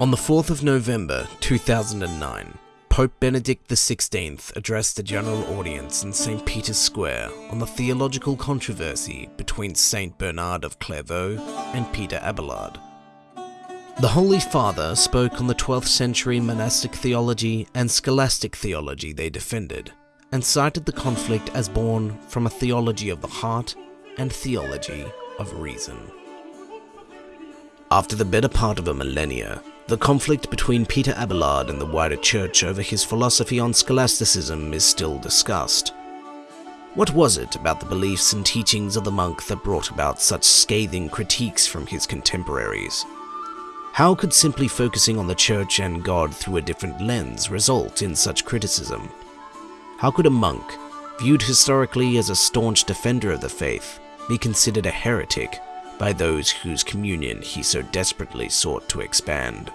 On the 4th of November 2009, Pope Benedict XVI addressed a general audience in St. Peter's Square on the theological controversy between St. Bernard of Clairvaux and Peter Abelard. The Holy Father spoke on the 12th century monastic theology and scholastic theology they defended, and cited the conflict as born from a theology of the heart and theology of reason. After the better part of a millennia, the conflict between Peter Abelard and the wider church over his philosophy on scholasticism is still discussed. What was it about the beliefs and teachings of the monk that brought about such scathing critiques from his contemporaries? How could simply focusing on the church and God through a different lens result in such criticism? How could a monk, viewed historically as a staunch defender of the faith, be considered a heretic by those whose communion he so desperately sought to expand?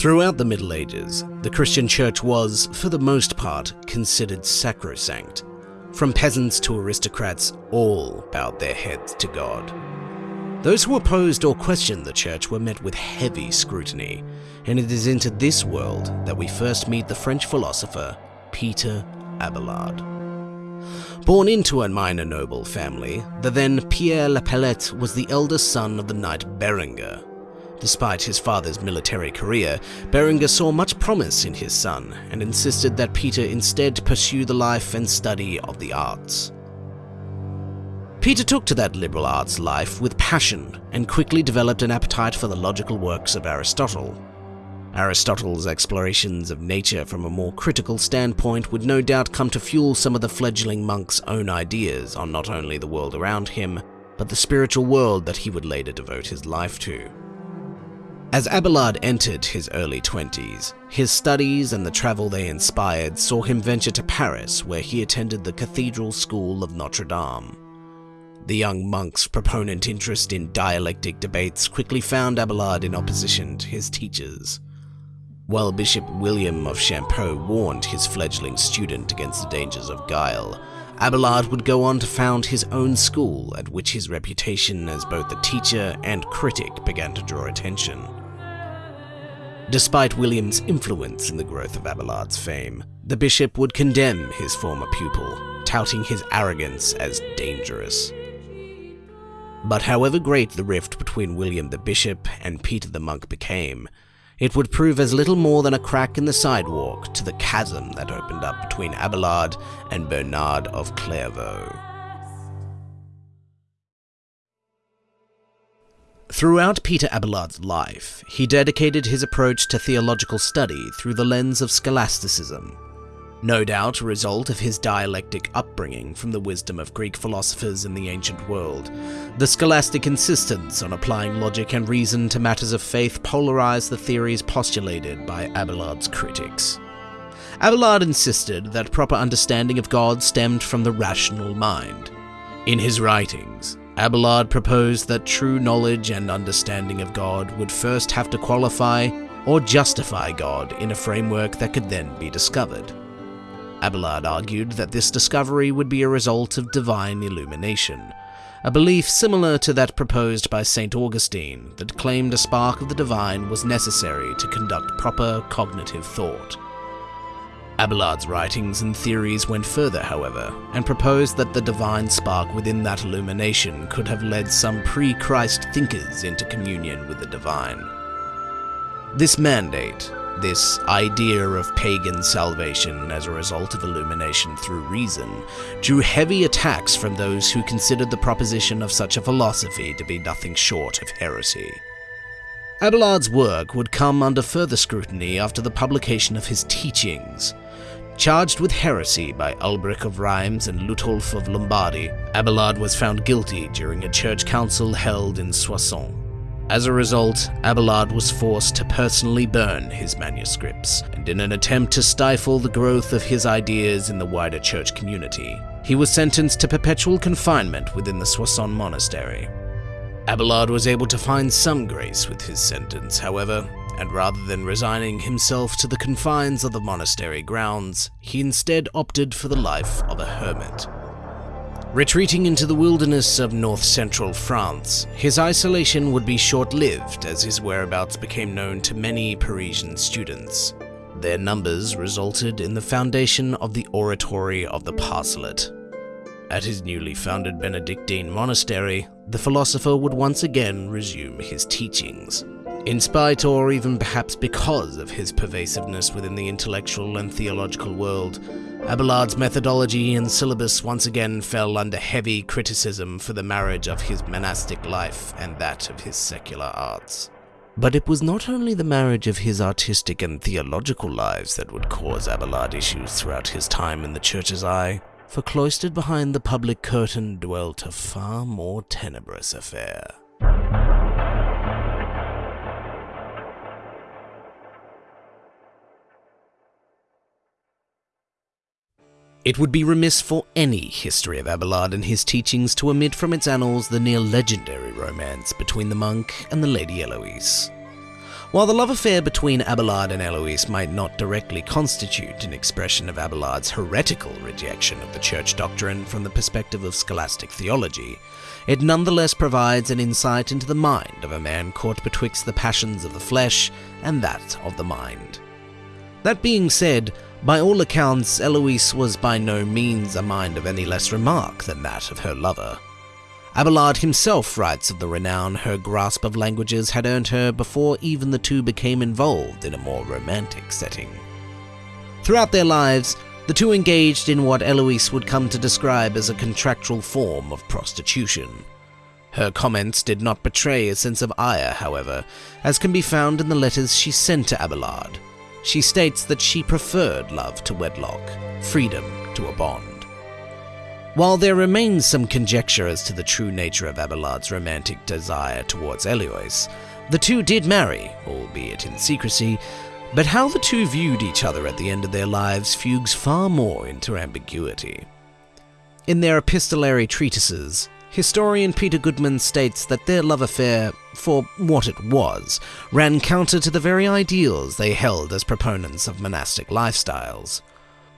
Throughout the Middle Ages, the Christian Church was, for the most part, considered sacrosanct. From peasants to aristocrats, all bowed their heads to God. Those who opposed or questioned the Church were met with heavy scrutiny, and it is into this world that we first meet the French philosopher Peter Abelard. Born into a minor noble family, the then Pierre Lapalette was the eldest son of the knight Berenger, Despite his father's military career, Berenger saw much promise in his son and insisted that Peter instead pursue the life and study of the arts. Peter took to that liberal arts life with passion and quickly developed an appetite for the logical works of Aristotle. Aristotle's explorations of nature from a more critical standpoint would no doubt come to fuel some of the fledgling monk's own ideas on not only the world around him, but the spiritual world that he would later devote his life to. As Abelard entered his early 20s, his studies and the travel they inspired saw him venture to Paris where he attended the Cathedral School of Notre Dame. The young monk's proponent interest in dialectic debates quickly found Abelard in opposition to his teachers. While Bishop William of Champeaux warned his fledgling student against the dangers of guile, Abelard would go on to found his own school at which his reputation as both a teacher and critic began to draw attention. Despite William's influence in the growth of Abelard's fame, the bishop would condemn his former pupil, touting his arrogance as dangerous. But however great the rift between William the bishop and Peter the monk became, it would prove as little more than a crack in the sidewalk to the chasm that opened up between Abelard and Bernard of Clairvaux. Throughout Peter Abelard's life, he dedicated his approach to theological study through the lens of scholasticism. No doubt a result of his dialectic upbringing from the wisdom of Greek philosophers in the ancient world, the scholastic insistence on applying logic and reason to matters of faith polarized the theories postulated by Abelard's critics. Abelard insisted that proper understanding of God stemmed from the rational mind. In his writings, Abelard proposed that true knowledge and understanding of God would first have to qualify or justify God in a framework that could then be discovered. Abelard argued that this discovery would be a result of divine illumination, a belief similar to that proposed by St. Augustine that claimed a spark of the divine was necessary to conduct proper cognitive thought. Abelard's writings and theories went further, however, and proposed that the divine spark within that illumination could have led some pre-Christ thinkers into communion with the divine. This mandate, this idea of pagan salvation as a result of illumination through reason, drew heavy attacks from those who considered the proposition of such a philosophy to be nothing short of heresy. Abelard's work would come under further scrutiny after the publication of his teachings, Charged with heresy by Alberic of Rheims and Lotulf of Lombardy, Abelard was found guilty during a church council held in Soissons. As a result, Abelard was forced to personally burn his manuscripts, and in an attempt to stifle the growth of his ideas in the wider church community, he was sentenced to perpetual confinement within the Soissons monastery. Abelard was able to find some grace with his sentence, however, and rather than resigning himself to the confines of the monastery grounds, he instead opted for the life of a hermit. Retreating into the wilderness of north central France, his isolation would be short lived as his whereabouts became known to many Parisian students. Their numbers resulted in the foundation of the Oratory of the Paraclete. At his newly founded Benedictine monastery, the philosopher would once again resume his teachings. In spite or even perhaps because of his pervasiveness within the intellectual and theological world, Abelard's methodology and syllabus once again fell under heavy criticism for the marriage of his monastic life and that of his secular arts. But it was not only the marriage of his artistic and theological lives that would cause Abelard issues throughout his time in the church's eye, for cloistered behind the public curtain dwelt a far more tenebrous affair. It would be remiss for any history of Abelard and his teachings to omit from its annals the near legendary romance between the monk and the Lady Heloise. While the love affair between Abelard and Heloise might not directly constitute an expression of Abelard's heretical rejection of the church doctrine from the perspective of scholastic theology, it nonetheless provides an insight into the mind of a man caught betwixt the passions of the flesh and that of the mind. That being said, by all accounts, Heloise was by no means a mind of any less remark than that of her lover. Abelard himself writes of the renown her grasp of languages had earned her before even the two became involved in a more romantic setting. Throughout their lives, the two engaged in what Heloise would come to describe as a contractual form of prostitution. Her comments did not betray a sense of ire, however, as can be found in the letters she sent to Abelard, she states that she preferred love to wedlock, freedom to a bond. While there remains some conjecture as to the true nature of Abelard's romantic desire towards Heloise, the two did marry, albeit in secrecy, but how the two viewed each other at the end of their lives fugues far more into ambiguity. In their epistolary treatises, Historian Peter Goodman states that their love affair, for what it was, ran counter to the very ideals they held as proponents of monastic lifestyles.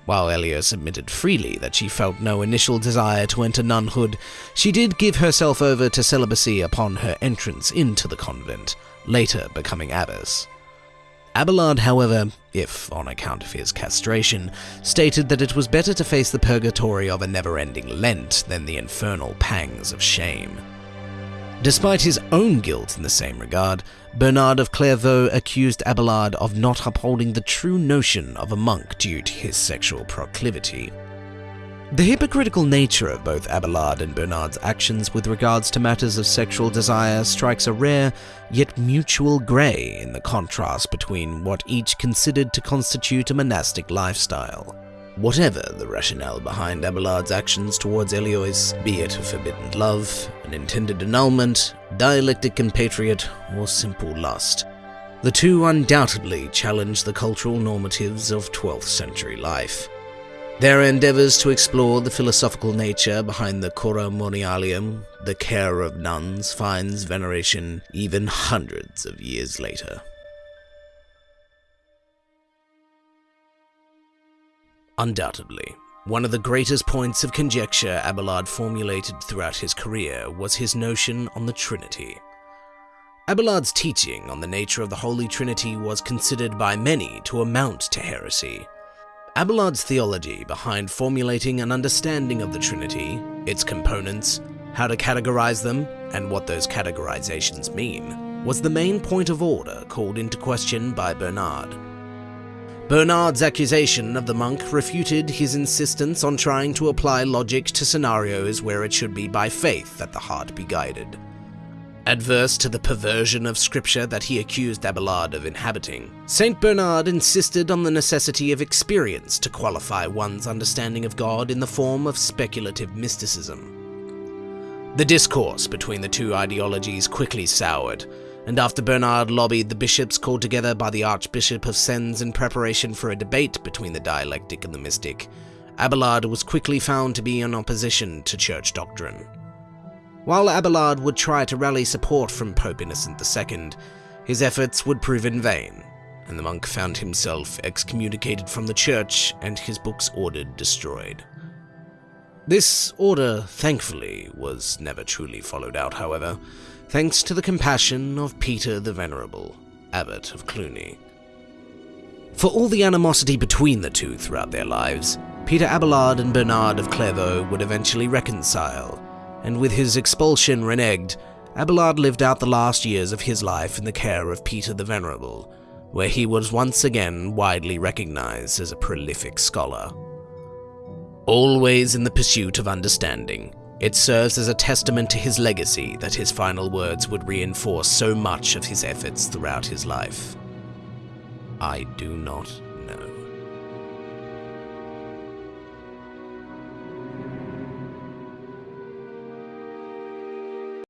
While Heloise admitted freely that she felt no initial desire to enter nunhood, she did give herself over to celibacy upon her entrance into the convent, later becoming abbess. Abelard, however, if on account of his castration, stated that it was better to face the purgatory of a never-ending Lent than the infernal pangs of shame. Despite his own guilt in the same regard, Bernard of Clairvaux accused Abelard of not upholding the true notion of a monk due to his sexual proclivity. The hypocritical nature of both Abelard and Bernard's actions with regards to matters of sexual desire strikes a rare, yet mutual grey in the contrast between what each considered to constitute a monastic lifestyle. Whatever the rationale behind Abelard's actions towards Heloise, be it a forbidden love, an intended annulment, dialectic compatriot, or simple lust, the two undoubtedly challenge the cultural normatives of 12th century life. Their endeavours to explore the philosophical nature behind the Cura Monialium, the care of nuns, finds veneration even hundreds of years later. Undoubtedly, one of the greatest points of conjecture Abelard formulated throughout his career was his notion on the Trinity. Abelard's teaching on the nature of the Holy Trinity was considered by many to amount to heresy, Abelard's theology behind formulating an understanding of the Trinity, its components, how to categorize them, and what those categorizations mean, was the main point of order called into question by Bernard. Bernard's accusation of the monk refuted his insistence on trying to apply logic to scenarios where it should be by faith that the heart be guided. Adverse to the perversion of scripture that he accused Abelard of inhabiting, St. Bernard insisted on the necessity of experience to qualify one's understanding of God in the form of speculative mysticism. The discourse between the two ideologies quickly soured, and after Bernard lobbied the bishops called together by the Archbishop of Sens in preparation for a debate between the dialectic and the mystic, Abelard was quickly found to be in opposition to church doctrine. While Abelard would try to rally support from Pope Innocent II, his efforts would prove in vain, and the monk found himself excommunicated from the church and his books ordered destroyed. This order, thankfully, was never truly followed out, however, thanks to the compassion of Peter the Venerable, Abbot of Cluny. For all the animosity between the two throughout their lives, Peter Abelard and Bernard of Clairvaux would eventually reconcile, and with his expulsion reneged, Abelard lived out the last years of his life in the care of Peter the Venerable, where he was once again widely recognized as a prolific scholar. Always in the pursuit of understanding, it serves as a testament to his legacy that his final words would reinforce so much of his efforts throughout his life. I do not